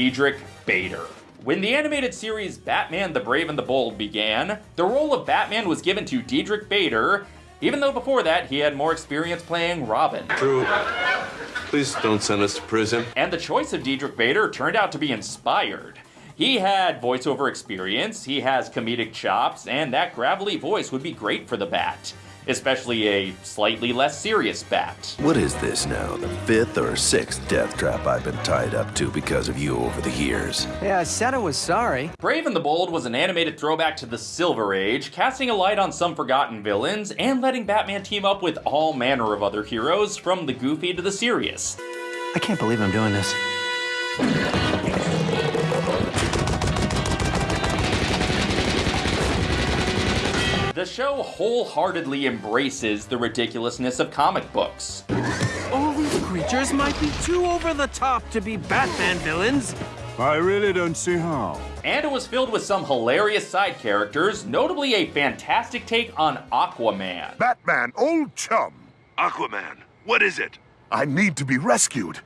Diedrich Bader. When the animated series Batman the Brave and the Bold began, the role of Batman was given to Diedrich Bader, even though before that he had more experience playing Robin. True. please don't send us to prison. And the choice of Diedrich Bader turned out to be inspired. He had voiceover experience, he has comedic chops, and that gravelly voice would be great for the Bat especially a slightly less serious bat. What is this now? The fifth or sixth death trap I've been tied up to because of you over the years? Yeah, I said I was sorry. Brave and the Bold was an animated throwback to the Silver Age, casting a light on some forgotten villains and letting Batman team up with all manner of other heroes, from the goofy to the serious. I can't believe I'm doing this. Show wholeheartedly embraces the ridiculousness of comic books. All these creatures might be too over the top to be Batman villains. I really don't see how. And it was filled with some hilarious side characters, notably a fantastic take on Aquaman. Batman, old chum. Aquaman, what is it? I need to be rescued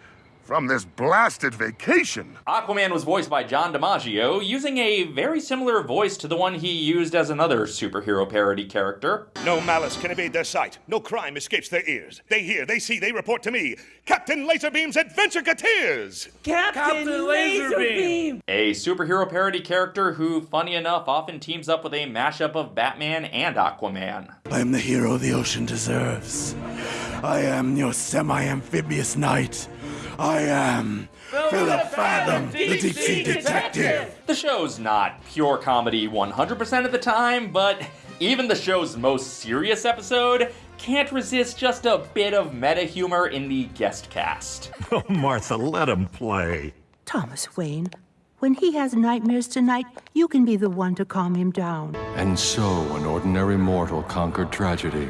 from this blasted vacation. Aquaman was voiced by John DiMaggio, using a very similar voice to the one he used as another superhero parody character. No malice can evade their sight. No crime escapes their ears. They hear, they see, they report to me. Captain Laserbeam's Adventureketeers! Captain, Captain Laserbeam! A superhero parody character who, funny enough, often teams up with a mashup of Batman and Aquaman. I am the hero the ocean deserves. I am your semi-amphibious knight. I am Philip Fathom, the deep sea detective. The show's not pure comedy 100% of the time, but even the show's most serious episode can't resist just a bit of meta humor in the guest cast. Oh, Martha, let him play. Thomas Wayne, when he has nightmares tonight, you can be the one to calm him down. And so, an ordinary mortal conquered tragedy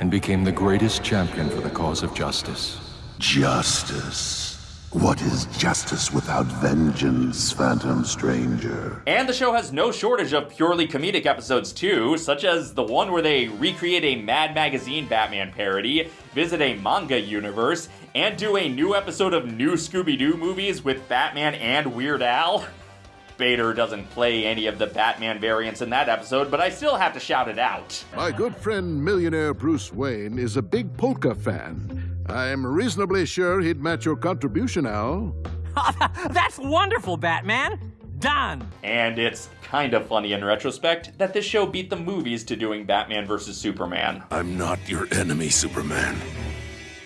and became the greatest champion for the cause of justice. Justice. What is justice without vengeance, Phantom Stranger? And the show has no shortage of purely comedic episodes too, such as the one where they recreate a Mad Magazine Batman parody, visit a manga universe, and do a new episode of new Scooby-Doo movies with Batman and Weird Al. Bader doesn't play any of the Batman variants in that episode, but I still have to shout it out. My good friend millionaire Bruce Wayne is a big polka fan I'm reasonably sure he'd match your contribution, Al. That's wonderful, Batman! Done! And it's kind of funny in retrospect that this show beat the movies to doing Batman vs. Superman. I'm not your enemy, Superman.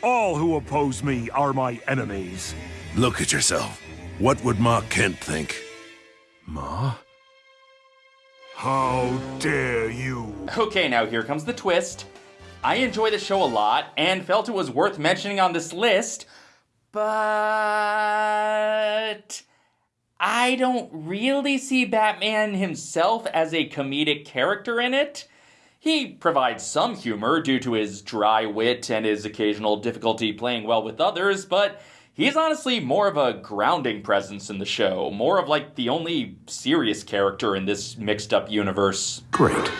All who oppose me are my enemies. Look at yourself. What would Ma Kent think? Ma? How dare you? Okay, now here comes the twist. I enjoy the show a lot and felt it was worth mentioning on this list, but I don't really see Batman himself as a comedic character in it. He provides some humor due to his dry wit and his occasional difficulty playing well with others, but he's honestly more of a grounding presence in the show, more of like the only serious character in this mixed up universe. Great.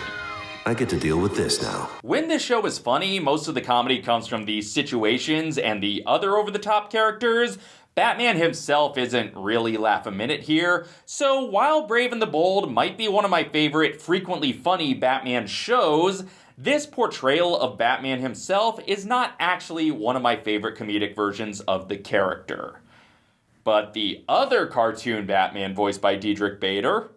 I get to deal with this now. When this show is funny, most of the comedy comes from the situations and the other over the top characters. Batman himself isn't really laugh a minute here, so while Brave and the Bold might be one of my favorite frequently funny Batman shows, this portrayal of Batman himself is not actually one of my favorite comedic versions of the character. But the other cartoon Batman voiced by Diedrich Bader,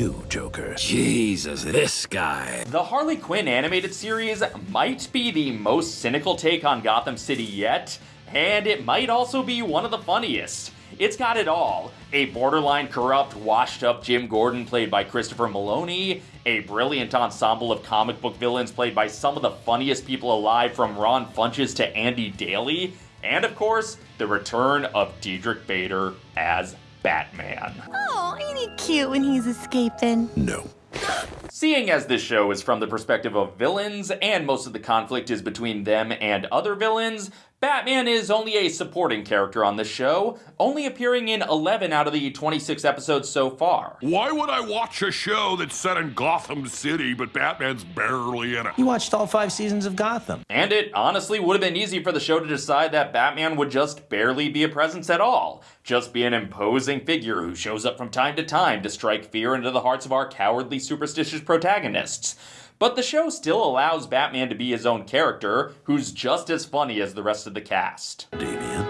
you, Joker. Jesus, this guy. The Harley Quinn animated series might be the most cynical take on Gotham City yet, and it might also be one of the funniest. It's got it all. A borderline corrupt, washed up Jim Gordon played by Christopher Meloni, a brilliant ensemble of comic book villains played by some of the funniest people alive from Ron Funches to Andy Daly, and of course, the return of Diedrich Bader as Batman. Oh, ain't he cute when he's escaping? No. Seeing as this show is from the perspective of villains, and most of the conflict is between them and other villains, Batman is only a supporting character on the show, only appearing in 11 out of the 26 episodes so far. Why would I watch a show that's set in Gotham City, but Batman's barely in it? You watched all five seasons of Gotham. And it honestly would have been easy for the show to decide that Batman would just barely be a presence at all, just be an imposing figure who shows up from time to time to strike fear into the hearts of our cowardly, superstitious protagonists. But the show still allows Batman to be his own character, who's just as funny as the rest of the cast. Damian,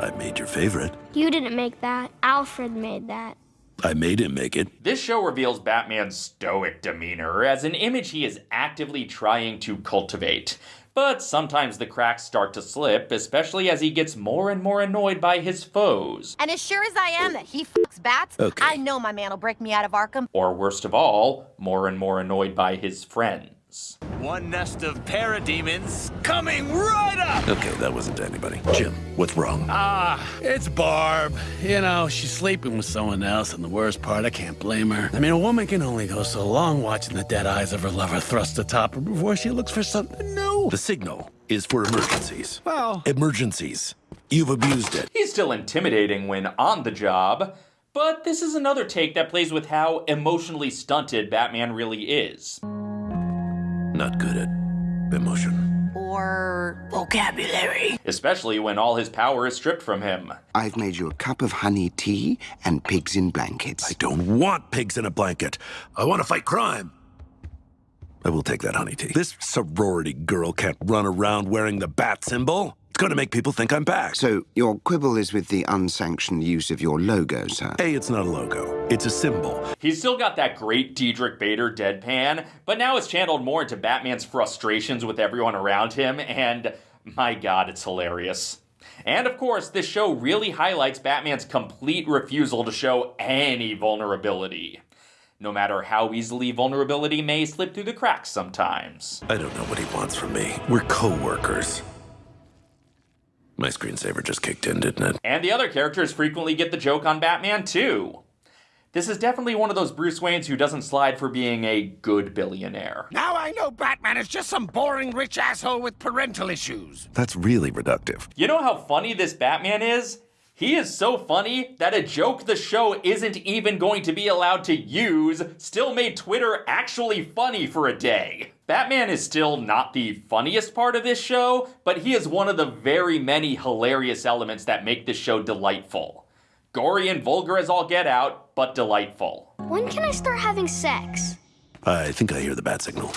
I made your favorite. You didn't make that. Alfred made that. I made him make it. This show reveals Batman's stoic demeanor as an image he is actively trying to cultivate. But sometimes the cracks start to slip, especially as he gets more and more annoyed by his foes. And as sure as I am that he fucks bats, Okay. I know my man will break me out of Arkham. Or worst of all, more and more annoyed by his friends. One nest of parademons coming right up! Okay, that wasn't anybody. Jim, what's wrong? Ah, it's Barb. You know, she's sleeping with someone else, and the worst part, I can't blame her. I mean, a woman can only go so long watching the dead eyes of her lover thrust atop her before she looks for something new. The signal is for emergencies. Well, Emergencies. You've abused it. He's still intimidating when on the job, but this is another take that plays with how emotionally stunted Batman really is. Not good at emotion. Or vocabulary. Especially when all his power is stripped from him. I've made you a cup of honey tea and pigs in blankets. I don't want pigs in a blanket. I want to fight crime. I will take that honey tea. This sorority girl can't run around wearing the bat symbol. It's going to make people think I'm back. So, your quibble is with the unsanctioned use of your logo, sir? A, it's not a logo. It's a symbol. He's still got that great Diedrich Bader deadpan, but now it's channeled more into Batman's frustrations with everyone around him, and my god, it's hilarious. And of course, this show really highlights Batman's complete refusal to show any vulnerability. No matter how easily vulnerability may slip through the cracks sometimes. I don't know what he wants from me. We're co-workers. My screensaver just kicked in, didn't it? And the other characters frequently get the joke on Batman too. This is definitely one of those Bruce Waynes who doesn't slide for being a good billionaire. Now I know Batman is just some boring rich asshole with parental issues. That's really reductive. You know how funny this Batman is? He is so funny that a joke the show isn't even going to be allowed to use still made Twitter actually funny for a day. Batman is still not the funniest part of this show, but he is one of the very many hilarious elements that make this show delightful. Gory and vulgar as all get out, but delightful. When can I start having sex? I think I hear the bat signal.